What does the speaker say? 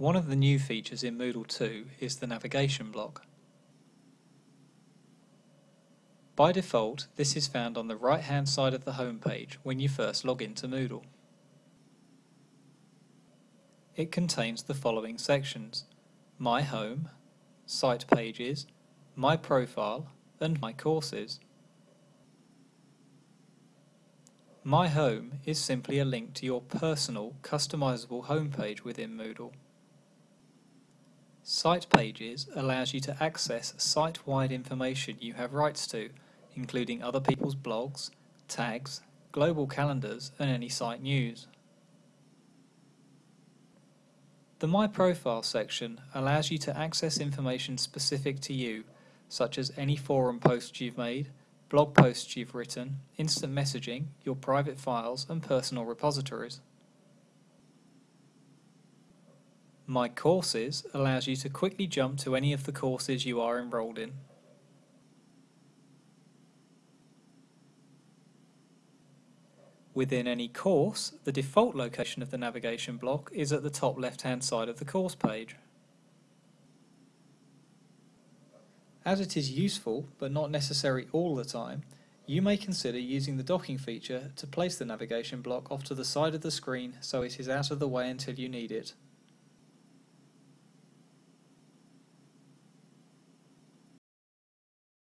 One of the new features in Moodle 2 is the navigation block. By default, this is found on the right hand side of the home page when you first log into Moodle. It contains the following sections My Home, Site Pages, My Profile and My Courses. My Home is simply a link to your personal, customizable homepage within Moodle. Site Pages allows you to access site-wide information you have rights to, including other people's blogs, tags, global calendars and any site news. The My Profile section allows you to access information specific to you, such as any forum posts you've made, blog posts you've written, instant messaging, your private files and personal repositories. My Courses allows you to quickly jump to any of the courses you are enrolled in. Within any course, the default location of the navigation block is at the top left hand side of the course page. As it is useful, but not necessary all the time, you may consider using the docking feature to place the navigation block off to the side of the screen so it is out of the way until you need it.